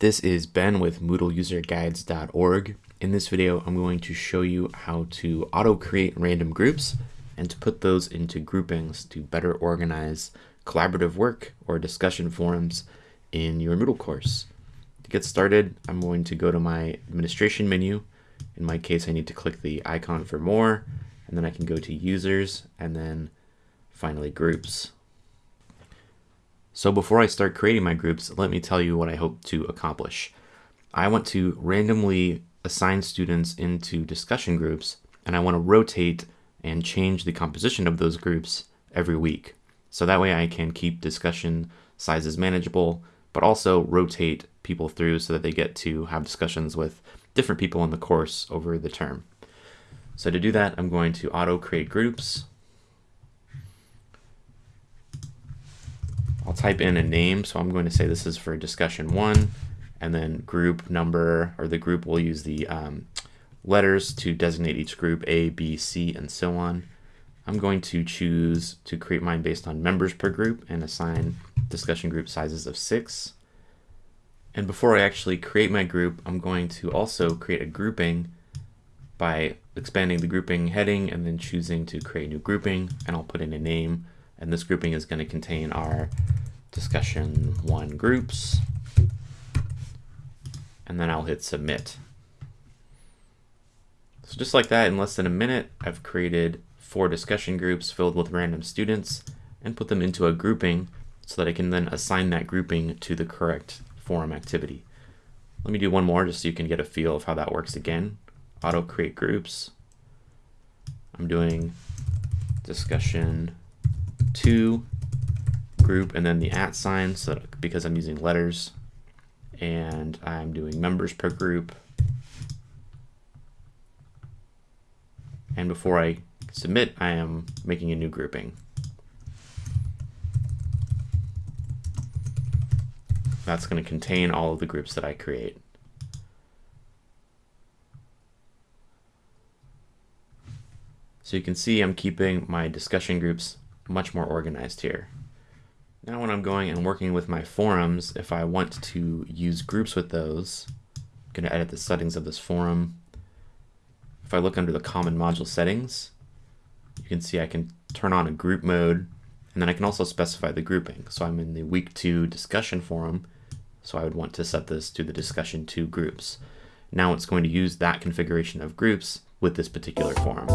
This is Ben with MoodleUserGuides.org. In this video, I'm going to show you how to auto-create random groups and to put those into groupings to better organize collaborative work or discussion forums in your Moodle course. To get started, I'm going to go to my administration menu. In my case, I need to click the icon for more, and then I can go to users and then finally groups. So before I start creating my groups, let me tell you what I hope to accomplish. I want to randomly assign students into discussion groups, and I want to rotate and change the composition of those groups every week. So that way I can keep discussion sizes manageable, but also rotate people through so that they get to have discussions with different people in the course over the term. So to do that, I'm going to auto create groups. I'll type in a name. So I'm going to say this is for discussion one and then group number or the group will use the um, letters to designate each group A, B, C, and so on. I'm going to choose to create mine based on members per group and assign discussion group sizes of six. And before I actually create my group, I'm going to also create a grouping by expanding the grouping heading and then choosing to create a new grouping and I'll put in a name and this grouping is going to contain our discussion one groups. And then I'll hit submit. So just like that, in less than a minute, I've created four discussion groups filled with random students and put them into a grouping so that I can then assign that grouping to the correct forum activity. Let me do one more just so you can get a feel of how that works again. Auto create groups. I'm doing discussion two group and then the at sign so because I'm using letters and I'm doing members per group. And before I submit I am making a new grouping. That's going to contain all of the groups that I create. So you can see I'm keeping my discussion groups much more organized here. Now when I'm going and working with my forums, if I want to use groups with those, I'm going to edit the settings of this forum. If I look under the common module settings, you can see I can turn on a group mode and then I can also specify the grouping. So I'm in the week two discussion forum, so I would want to set this to the discussion two groups. Now it's going to use that configuration of groups with this particular forum.